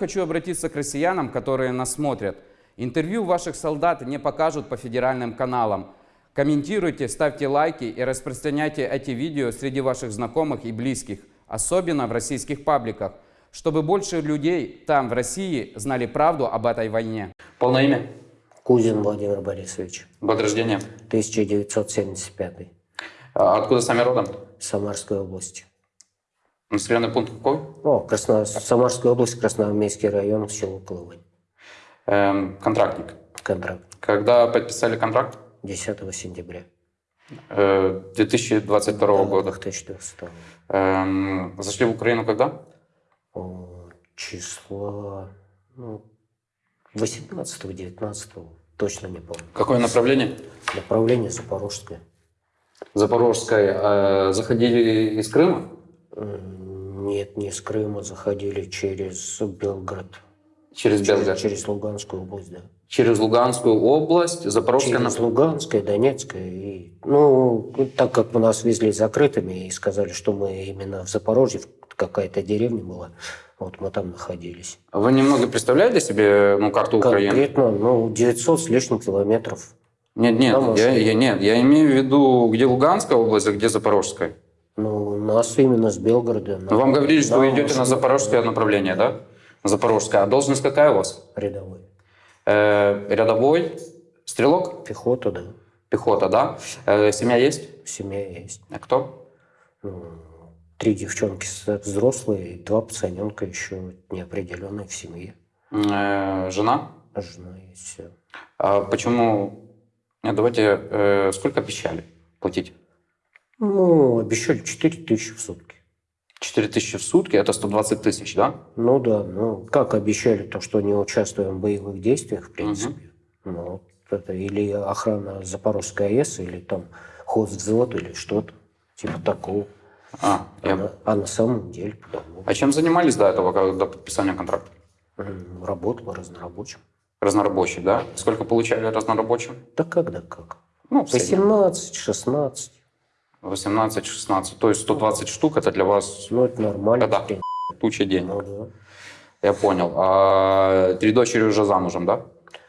Хочу обратиться к россиянам, которые нас смотрят. Интервью ваших солдат не покажут по федеральным каналам. Комментируйте, ставьте лайки и распространяйте эти видео среди ваших знакомых и близких, особенно в российских пабликах, чтобы больше людей там, в России, знали правду об этой войне. Полное имя? Кузин Владимир Борисович, Год рождения? 1975 А Откуда сами родом? Самарской области. Населенный пункт какой? О, Красно... Самарская область, Красноармейский район, село Колывань. Эм, контрактник. Контракт. Когда подписали контракт? 10 сентября Э, 2022 Да, года. 2014 Эм, зашли в Украину когда? О, Числа ну, 18-19, точно не помню. Какое направление? Направление Запорожское. Запорожское. Э, заходили из Крыма? Нет, не с Крыма, заходили через Белгород. Через Белгород. Через Луганскую область, да. Через Луганскую область, Запорожское Через направление. Луганское, Донецкое. И, ну, так как мы нас везли закрытыми и сказали, что мы именно в Запорожье, какая-то деревня была, вот мы там находились. Вы немного представляете себе ну, карту Украины? Конкретно, ну, 900 с лишним километров. Нет, нет, На я, я- нет, я имею в виду, где Луганская область, а где Запорожская. Ну, нас именно с Белгорода. Ну, вам говорили, что вы идете на запорожское направление, да? Запорожское. А должность какая у вас? Рядовой. Э, рядовой, стрелок, Пехота, да. пехота, да? Э, семья есть? Семья есть. А кто? Ну, три девчонки взрослые, и два пацаненка еще неопределенные в семье. Э, жена? Жена есть. А почему? Нет, давайте, э, сколько обещали платить? Ну, обещали 4 тысячи в сутки. 4 тысячи в сутки, это 120 тысяч, да? Ну да, ну как обещали то, что не участвуем в боевых действиях, в принципе. Ну, вот это или охрана Запорожской АЭС, или там хозвзвод, или что-то. Типа такого. А, А, я- на, а на самом деле потому. а чем занимались до этого, до подписания контракта? Работал разнорабочим. Разнорабочий, да? Сколько получали разнорабочим? Да когда как? Ну, в среднем. 18, 16. 18-16, то есть 120 штук, это для вас Ну, это нормально. Принципе. туча денег. Ну, да. Я понял. А три дочери уже замужем, да?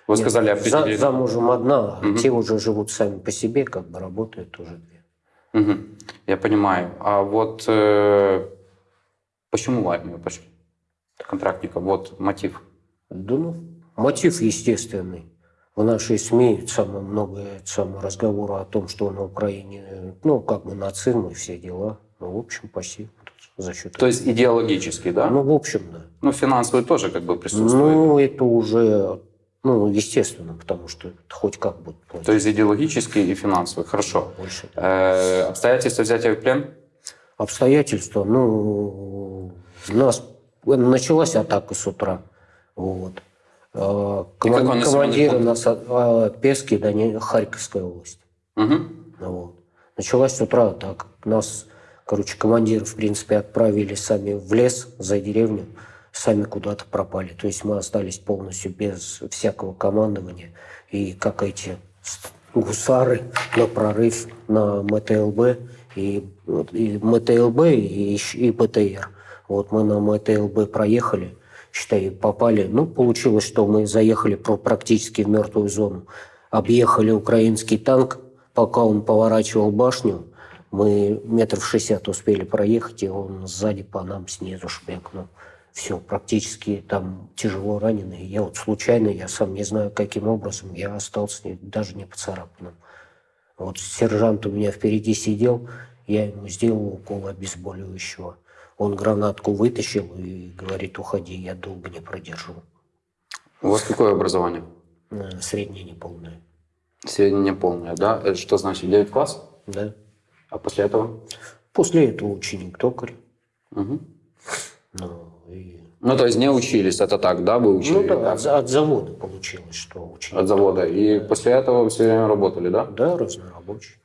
Вы Нет, сказали, за- определили. замужем одна, Мгм. те уже живут сами по себе, как бы работают уже две. Мгм. Я понимаю. А вот э, почему в армию пошли? Контрактника, вот мотив. Да ну, мотив естественный. В нашей СМИ самое много самого разговора о том, что на Украине, ну, как бы нацизм и все дела. Ну, в общем, почти за счет То есть идеологический, да? Ну, Ну, в общем, да. финансовый тоже как бы присутствует. Ну, это уже, ну, естественно, потому что хоть как будет платить. То есть идеологический и финансовый. Хорошо. Больше. Э, обстоятельства взятия в плен? Обстоятельства, ну, у нас началась атака с утра. Вот. Какой коман- пункт? нас а, Пески, Доне- Харьковская область. Мгм. Вот. Началась с утра атака. Нас, короче, командиры, в принципе, отправили сами в лес за деревню, сами куда-то пропали. То есть мы остались полностью без всякого командования. И как эти гусары на прорыв на МТЛБ и, и МТЛБ и, и БТР. Вот мы на МТЛБ проехали, считай, попали. Ну, получилось, что мы заехали практически в мертвую зону. Объехали украинский танк, пока он поворачивал башню, мы метров шестьдесят успели проехать, и он сзади по нам снизу шмякнул. Все, практически там тяжело раненый. Я вот случайно, я сам не знаю, каким образом, я остался даже не поцарапанным. Вот сержант у меня впереди сидел, я ему сделал укол обезболивающего. Он гранатку вытащил и говорит, уходи, я долго не продержу. У вас какое образование? Э, Среднее неполное. Среднее полное, да? Это что значит 9 класс? Да. А после этого? После этого ученик токарь. Мгм. Ну, и... Ну, то есть не учились, это так, да, вы учили? ну да, от, от завода получилось, что ученик. От завода. И после этого все время работали, да? Да, разнорабочий.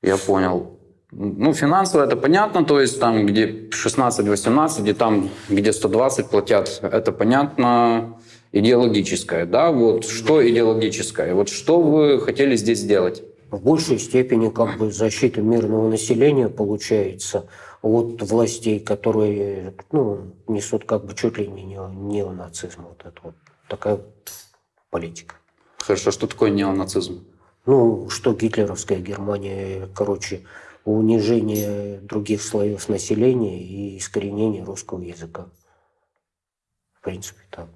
Я понял. Ну, финансово это понятно, то есть там, где 16-18, и там, где 120 платят, это понятно. Идеологическое, да? Вот что идеологическое? Вот что вы хотели здесь сделать? в большей степени как бы защита мирного населения получается от властей, которые ну, несут как бы чуть ли не нео- неонацизм. Вот это вот такая политика. Хорошо, что такое неонацизм? Ну, что гитлеровская Германия, короче, унижение других слоев населения и искоренение русского языка. В принципе, так.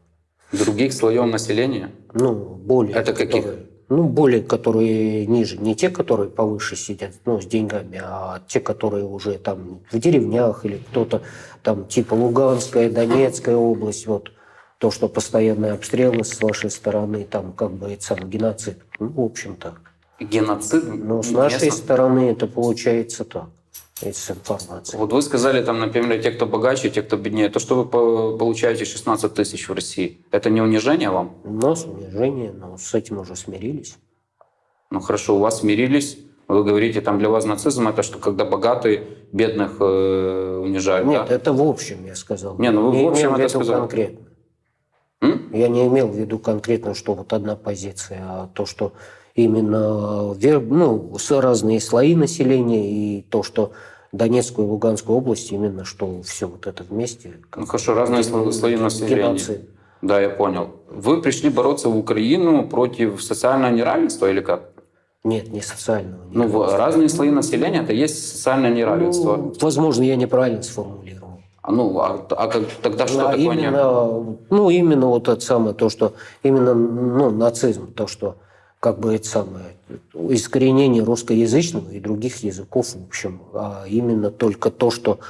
Других слоев населения? Ну, более... Это каких? которые- ну, более, которые ниже. Не те, которые повыше сидят, ну, с деньгами, а те, которые уже там в деревнях или кто-то там типа Луганская, Донецкая область, вот то, что постоянные обстрелы с вашей стороны, там как бы это сам геноцид. Ну, в общем-то. Геноцид? Но с нашей местных? стороны это получается так. Это с информацией. Вот вы сказали, там, например, те, кто богаче, те, кто беднее. То, что вы по- получаете 16 тысяч в России, это не унижение вам? У нас унижение, но с этим уже смирились. Ну хорошо, у вас смирились. Вы говорите, там для вас нацизм это что, когда богатые бедных э, унижают, Нет, да? это в общем, я сказал. Не, ну вы в не общем в это виду сказали. конкретно. М? Я не имел в виду конкретно, что вот одна позиция, а то, что именно ну, разные слои населения и то, что Донецкую и Луганскую область, именно что все вот это вместе. Ну хорошо, разные сло- слои населения. геноцид. Да, я понял. Вы пришли бороться в Украину против социального неравенства или как? Нет, не социального. Ну, разные слои населения это есть социальное неравенство. Ну, возможно, я неправильно сформулировал. А ну, а, а как- тогда что А такое не- именно, ну, именно вот это самое, то, что именно ну, нацизм, то, что как бы это самое, искоренение русскоязычного и других языков, в общем, а именно только то, что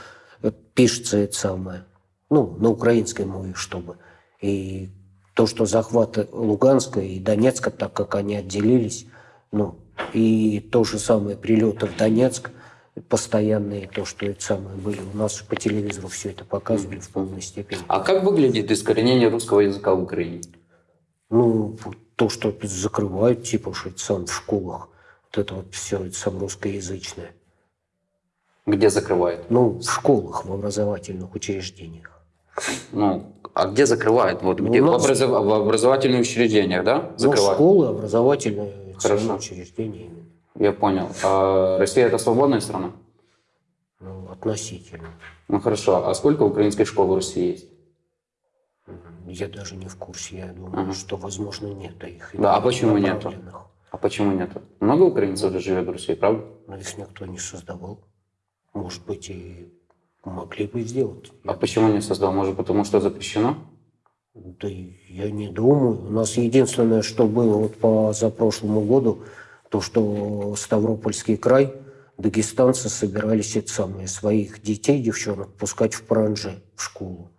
пишется это самое, ну, на украинской мове, чтобы. И то, что захват Луганска и Донецка, так как они отделились, ну, и то же самое прилеты в Донецк, постоянные, то, что это самое были. У нас по телевизору все это показывали в полной степени. А как выглядит искоренение русского языка в Украине? Ну, то, что закрывают, типа, сам в школах, вот это вот все, это сам русскоязычное. Где закрывает? Ну, в школах, в образовательных учреждениях. Ну, а где закрывает? Вот Ну, где у в, нас- образов- в образовательных учреждениях, да? Ну, Закрывает. школы, образовательные Хорошо. учреждения именно. Я понял. А Россия это свободная страна? Ну, относительно. Ну хорошо. А сколько украинских школ в России есть? Я даже не в курсе. Я думаю, Ага. что, возможно, нет их. Да, а почему нету? А почему нет? Много украинцев же живет в России, правда? Но их никто не создавал. Может быть, и могли бы сделать. А почему не создал? Может, потому что запрещено? Да я не думаю. У нас единственное, что было вот по запрошлому году, то, что Ставропольский край, дагестанцы собирались это самое, своих детей, девчонок, пускать в паранже в школу.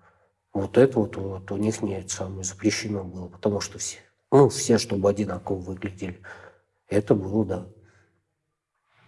Вот это вот, вот у них не самое запрещено было, потому что все, ну, все, чтобы одинаково выглядели. Это было, да.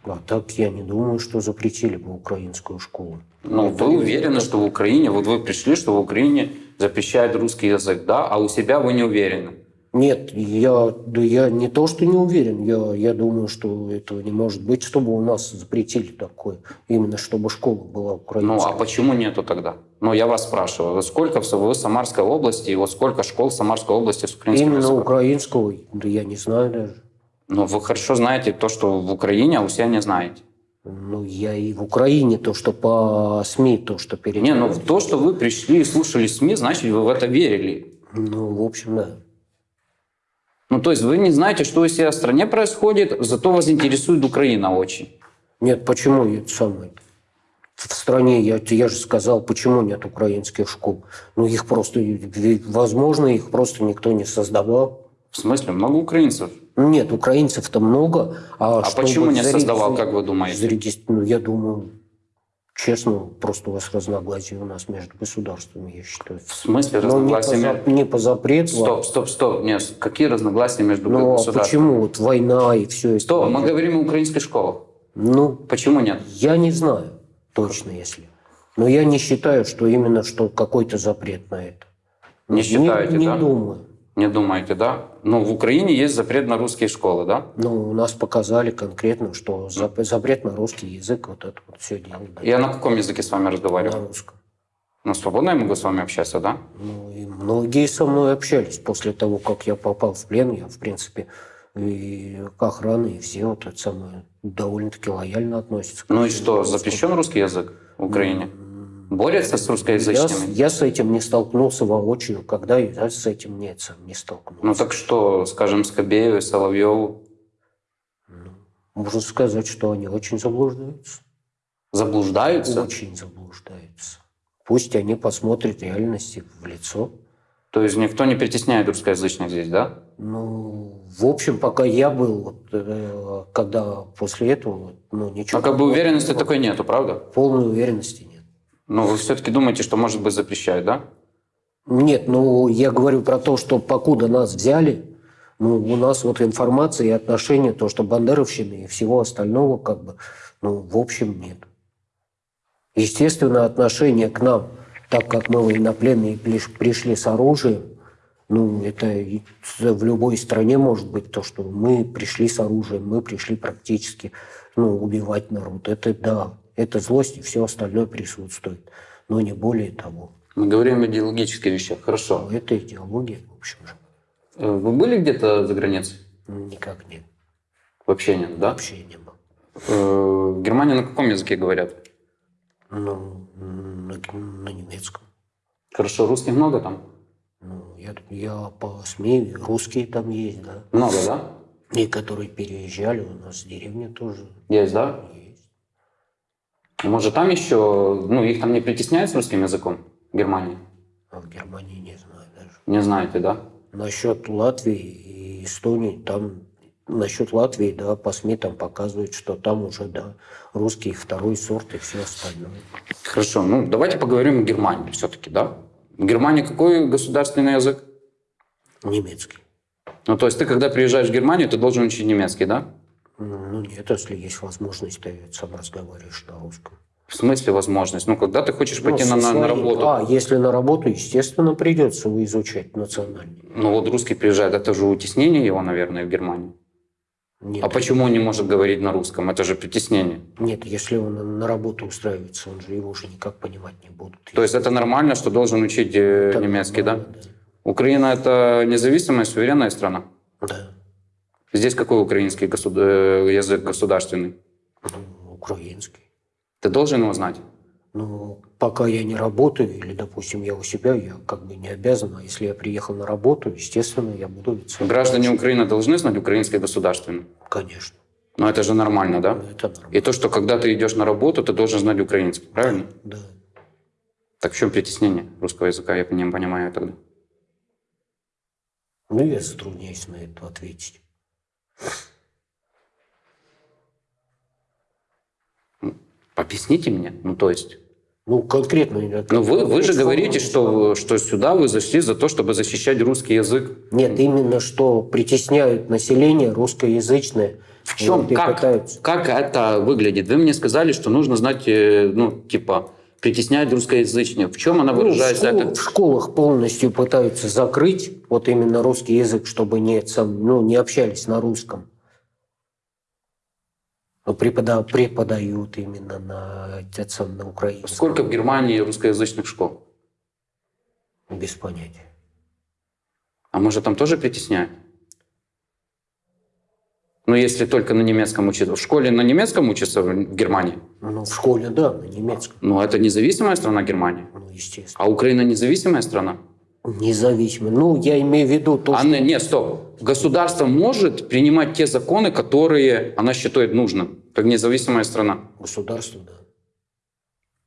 А так я не думаю, что запретили бы украинскую школу. Ну, Это вы не- уверены, что в Украине, вот вы пришли, что в Украине запрещают русский язык, да, а у себя вы не уверены? Нет, я, да я не то, что не уверен. Я, я думаю, что этого не может быть, чтобы у нас запретили такое. Именно чтобы школа была Ну, украинская. а почему нету тогда? Ну, я вас спрашиваю, сколько в, Самарской области, и вот сколько школ в Самарской области с украинским Именно языком? украинского, да я не знаю даже. Ну, вы хорошо знаете то, что в Украине, а у себя не знаете. Ну, я и в Украине то, что по СМИ, то, что перед... Не, ну то, что вы пришли и слушали СМИ, значит, вы в это верили. Ну, в общем, да. Ну, то есть вы не знаете, что у себя в стране происходит, зато вас интересует Украина очень. Нет, почему это самое? В стране, я, я же сказал, почему нет украинских школ. Ну, их просто, возможно, их просто никто не создавал. В смысле, много украинцев. Нет, украинцев-то много. А, А почему не зареги- создавал, как вы думаете? зарегис- Ну, я думаю, честно, просто у вас разногласия у нас между государствами, я считаю. В смысле не разногласия? за- между- не по запрету. а- Стоп, стоп, стоп. Нет, какие разногласия между Ну, а государствами? почему вот война и все это? Стоп, мы говорим о украинских школах. Ну, Почему нет? я не знаю точно, если. Но я не считаю, что именно что какой-то запрет на это. Не считаете, не, да? Не думаю. Не думаете, да? Ну, в Украине есть запрет на русские школы, да? Ну, у нас показали конкретно, что зап- запрет на русский язык, вот это вот все делать. да, Я на каком языке с вами на разговариваю? русском. Ну, свободно я могу с вами общаться, да? Ну, и многие со мной общались после того, как я попал в плен. Я, в принципе, и охрана, и все вот это самое довольно-таки лояльно относятся. к Ну и что, запрещен русский язык в Украине? Борются с Я, русскоязычными? с- я с этим не столкнулся воочию, когда я с этим нет, сам не столкнулся. Ну так что, скажем, Скобееву, Соловьеву Можно сказать, что они очень заблуждаются. заблуждаются? Очень заблуждаются. Пусть они посмотрят реальности в лицо. То есть никто не притесняет русскоязычных здесь, да? Ну, в общем, пока я был, вот, э, когда после этого, ну, ничего... Но как бы уверенности было. такой нету, правда? Полной уверенности нет. Но вы все-таки думаете, что, может быть, запрещают, да? Нет, ну, я говорю про то, что покуда нас взяли, ну, у нас вот информация и отношения, то, что бандеровщины и всего остального, как бы, ну, в общем, нет. Естественно, отношение к нам, так как мы военнопленные приш- пришли с оружием, ну, это в любой стране может быть то, что мы пришли с оружием, мы пришли практически ну, убивать народ. Это да, это злость и все остальное присутствует, но не более того. Мы говорим о идеологических вещах. Хорошо. Но это идеология, в общем же. Э, Вы были где-то за границей? Никак нет. Вообще нет, да? Вообще не было. Э, В Германии на каком языке говорят? Ну, на, на немецком. Хорошо, русских много там? Ну, я, я по СМИ, русские там есть, да. Много, да? И которые переезжали, у нас в деревне тоже Есть, да? есть. Может, там еще, ну, их там не притесняют с русским языком в Германии? А в Германии не знаю даже. Не знаете, да? Насчет Латвии и Эстонии, там насчет Латвии, да, по СМИ там показывают, что там уже, да, русский второй сорт и все остальное. Хорошо, ну, давайте поговорим о Германии все-таки, да? В Германии какой государственный язык? Немецкий. Ну, то есть ты, когда приезжаешь в Германию, ты должен учить немецкий, да? Ну, нет, если есть возможность, ты сам разговариваешь на русском. В смысле возможность? Ну, когда ты хочешь пойти Ну, на, со на- своей- работу, А, если на работу, естественно, придется изучать национальный. ну вот русский приезжает, это же утеснение его, наверное, в Германии. Нет, А почему он не может говорить на русском? Это же притеснение. Нет, если он на работу устраивается, он же его уже никак понимать не будут. То есть это нормально, что должен учить э, Это немецкий, да? нормально, Украина это независимая, суверенная страна. да? Да. Здесь какой украинский госуд- э, язык государственный? Ну, украинский. Ты должен его знать. Ну, пока я не работаю, или, допустим, я у себя, я как бы не обязан, а если я приехал на работу, естественно, я буду... это Граждане. Украины должны знать украинский государственный. Конечно. Но это же нормально, да? Ну, Это нормально. И то, что когда ты идешь на работу, ты должен знать украинский, правильно? Да. Так в чем притеснение русского языка, я не понимаю тогда. Ну, я затрудняюсь на это ответить. Объясните мне, ну то есть... Ну, конкретно... Ну вы, вы же говорите, что, что сюда вы зашли за то, чтобы защищать русский язык. Нет, именно что притесняют население русскоязычное. В чем, Вот, как, пытаются. как это выглядит? Вы мне сказали, что нужно знать, э, ну, типа, притеснять русскоязычных. В чем она Ну, в, выражается? школ- Это- в школах полностью пытаются закрыть вот именно русский язык, чтобы не, сам, ну, не общались на русском. Но препода- преподают именно на, это сам, на украинском. Сколько в Германии русскоязычных школ? Без понятия. А может, там тоже притесняют? Ну, если только на немецком учиться. В школе на немецком учатся в в Германии? Ну, в школе, да, на немецком. Ну, это независимая страна Германия. Ну, естественно. А Украина независимая страна? Независимо. Ну, я имею в виду то, А что... не, нет, стоп. Государство может принимать те законы, которые она считает нужным, как независимая страна. Государство, да.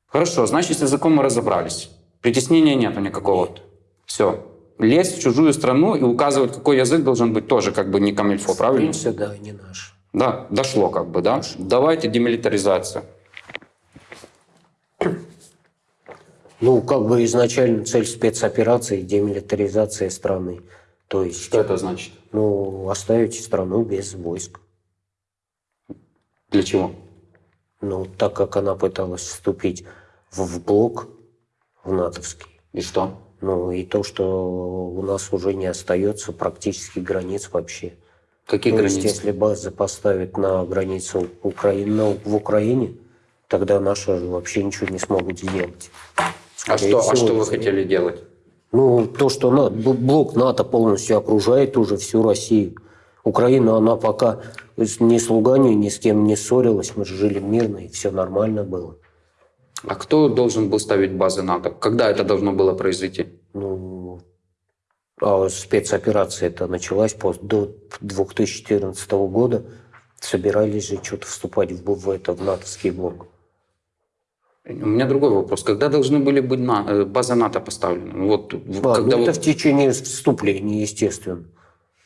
Хорошо, значит, с языком мы разобрались. Притеснения нету никакого. Нет. Все. Лезть в чужую страну и указывать, какой язык должен быть, тоже как бы не камильфо, правильно? да, не наш. Да, дошло как бы, да? Давайте демилитаризацию. Ну, как бы изначально цель спецоперации – демилитаризация страны. То есть, Что это значит? ну, оставить страну без войск. Для чего? Ну, так как она пыталась вступить в, в блок, в натовский. И что? Ну, и то, что у нас уже не остается практически границ вообще. Какие То есть, границы? если базы поставить на границу Украины, ну, в Украине, тогда наши вообще ничего не смогут сделать. А что, а что вы хотели делать? Ну, то, что на- блок НАТО полностью окружает уже всю Россию. Украина, она пока ни с Луганью, ни с кем не ссорилась, мы же жили мирно, и все нормально было. А кто должен был ставить базы НАТО? Когда это должно было произойти? Ну, а спецоперация это началась пос- до 2014 года. Собирались же что-то вступать в, в это, в натовский блок. У меня другой вопрос. Когда должны были быть на, э, базы НАТО поставлены? Ну, Вот, А, когда ну, это вот- в течение вступления, естественно.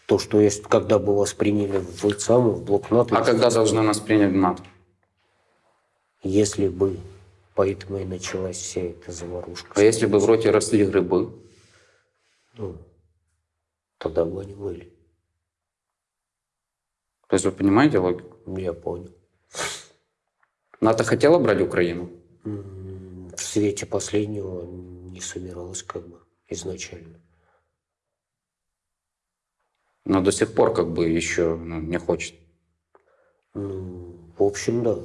То, что есть, когда бы вас приняли в самый, в блок НАТО. а когда должны нас принять в НАТО? Если бы. Поэтому и началась вся эта заварушка. А если бы в роте росли грибы? Ну, тогда бы они были. То есть вы понимаете логику? Я понял. НАТО хотела брать Украину? В свете последнего не собиралась как бы изначально. Но до сих пор как бы еще ну, не хочет. Ну, в общем, да.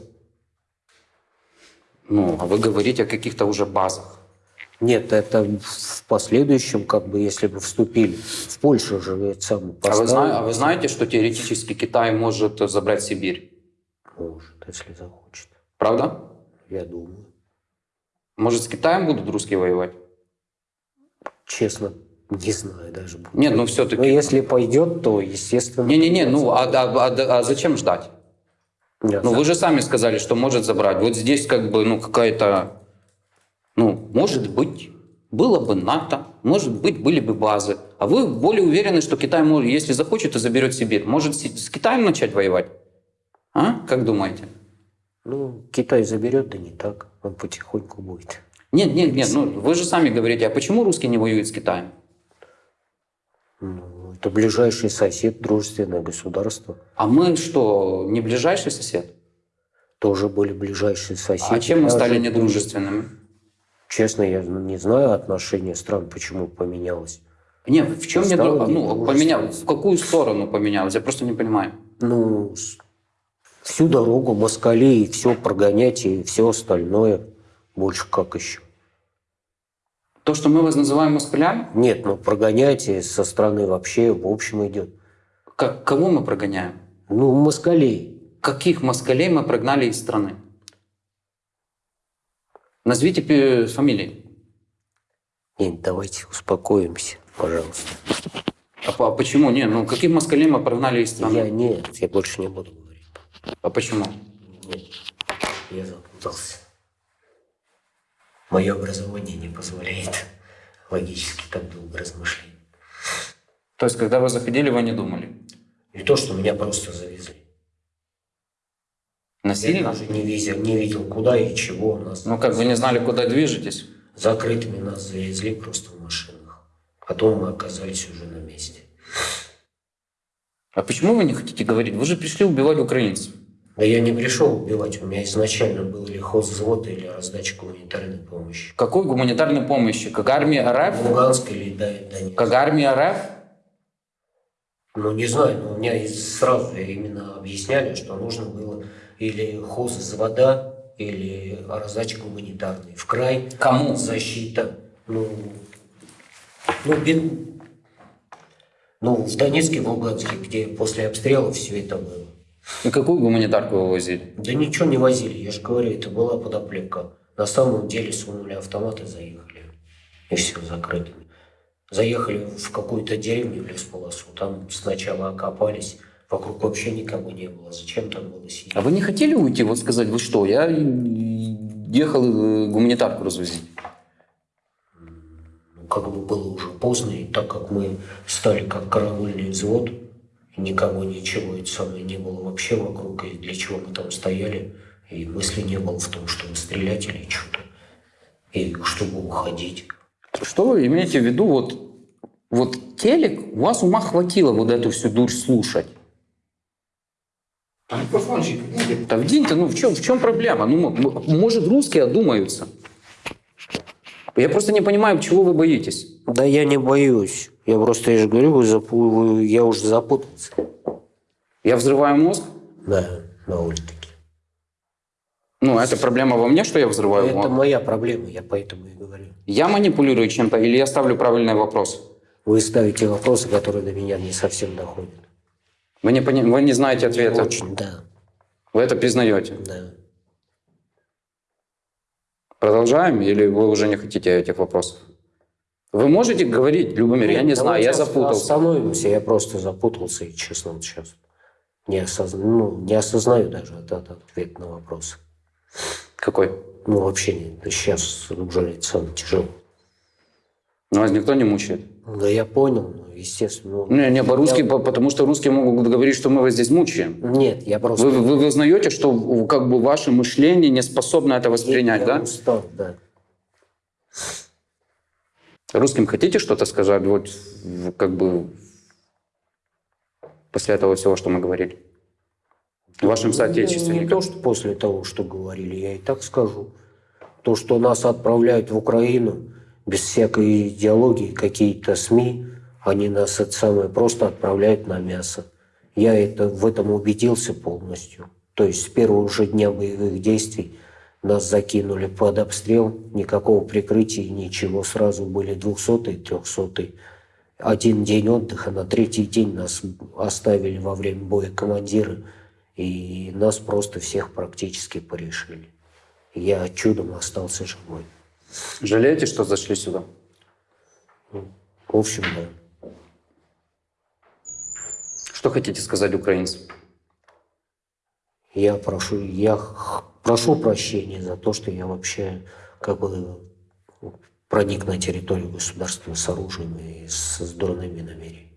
Ну, а вы говорите о каких-то уже базах. Нет, это в последующем, как бы, если бы вступили. В Польшу же ведь сам А вы, зна- а вы знаете, что теоретически Китай может забрать Сибирь? Может, если захочет. Правда? Я думаю. Может, с Китаем будут русские воевать? Честно, не знаю даже. Нет, ну Но все-таки... если пойдет, то, естественно... Не-не-не, ну а, а- а- а зачем ждать? Нет, Ну вы же сами сказали, что может забрать. Вот здесь как бы, ну какая-то... Ну, может быть, было бы НАТО, может быть, были бы базы. А вы более уверены, что Китай, может, если захочет, то заберет Сибирь. Может, с Китаем начать воевать? А? Как думаете? Ну, Китай заберет, да не так. Он потихоньку будет. Нет, нет, нет, ну вы же сами говорите, а почему русские не воюют с Китаем? Ну, это ближайший сосед, дружественное государство. А мы что, не ближайший сосед? Тоже были ближайшие соседи. А чем мы стали недружественными? Честно, я не знаю отношения стран, почему поменялось. Нет, в чем не Ну, поменялось. В какую сторону поменялось? Я просто не понимаю. Ну, всю дорогу москалей, все прогонять и все остальное. Больше как еще. То, что мы вас называем москалями, Нет, ну прогонять со стороны вообще в общем идет. как, кого мы прогоняем? Ну, москалей. Каких москалей мы прогнали из страны? Назовите фамилии. Нет, давайте успокоимся, пожалуйста. А, а почему? Не, ну каких москалей мы прогнали из страны? Я нет, я больше не буду. А почему? Нет, я запутался. Мое образование не позволяет логически так долго размышлять. То есть, когда вы заходили, вы не думали? Не то, что меня просто завезли. Я Насильно? даже не видел, не видел, куда и чего нас. Ну, как вы не знали, куда движетесь? Закрытыми нас завезли просто в машинах. Потом мы оказались уже на месте. А почему вы не хотите говорить? Вы же пришли убивать украинцев. Да я не пришел убивать. У меня изначально был или хозвзвод, или раздача гуманитарной помощи. Какой гуманитарной помощи? Как армия РФ? Луганск или да, Донецк. Как армия РФ? Ну, не знаю, но у меня сразу именно объясняли, что нужно было или хозвзвода, или раздача гуманитарной. В край Кому? защита. Ну, ну, ну, в Донецке, в Луганске, где после обстрела все это было. И какую гуманитарку вы возили? Да ничего не возили, я же говорю, это была подоплека. На самом деле сунули автоматы, заехали. И все, закрыто. Заехали в какую-то деревню в лесполосу, там сначала окопались, вокруг вообще никого не было. Зачем там было сидеть? А вы не хотели уйти, вот сказать, вы что, я ехал э, гуманитарку развозить? Ну, как бы было уже поздно, и так как мы стали как караульный взвод, никого ничего, это самое не было вообще вокруг, и для чего мы там стояли, и мысли не было в том, чтобы стрелять или что-то, и чтобы уходить. Что вы имеете в виду, вот, вот телек, у вас ума хватило вот эту всю дурь слушать? Микрофончик. Да вдень-то, ну в чем, в чем проблема? Ну, может, русские одумаются? Я просто не понимаю, чего вы боитесь. Да я не боюсь. Я просто, я же говорю, вы запу- вы- я уже запутался. Я взрываю мозг? Да, довольно-таки. Ну, это проблема во мне, что я взрываю Это мозг? моя проблема, я поэтому и говорю. Я манипулирую чем-то или я ставлю правильный вопрос? Вы ставите вопросы, которые до меня не совсем доходят. Вы не, пони- вы не знаете ответа. Очень, да, Вы это признаете. да. Продолжаем или вы уже не хотите этих вопросов? Вы можете говорить, Любомир, я Нет, не знаю, я запутался. Остановимся, я просто запутался и, честно, вот сейчас не, осозна... ну, не осознаю даже этот ответ на вопрос. Какой? Ну, вообще не, сейчас уже сам тяжело. Ну, Вас никто не мучает? Да я понял, естественно. ну, Не, не, по-русски, я- по- потому что русские могут говорить, что мы вас здесь мучаем. Нет, я просто... Вы, вы узнаете, что как бы ваше мышление не способно это воспринять, я да? устал, да. Русским хотите что-то сказать, вот как бы после этого всего, что мы говорили? Вашим Ну, соотечественникам. не то, что после того, что говорили, я и так скажу. То, что нас отправляют в Украину без всякой идеологии, какие-то СМИ, они нас это самое просто отправляют на мясо. Я это, в этом убедился полностью. То есть с первого же дня боевых действий нас закинули под обстрел, никакого прикрытия, ничего. Сразу были 200 300 Один день отдыха, на третий день нас оставили во время боя командиры, и нас просто всех практически порешили. Я чудом остался живой. Жалеете, что зашли сюда? В общем, да. Что хотите сказать украинцам? Я прошу, я прошу прощения за то, что я вообще как бы проник на территорию государства с оружием и с дурными намерениями.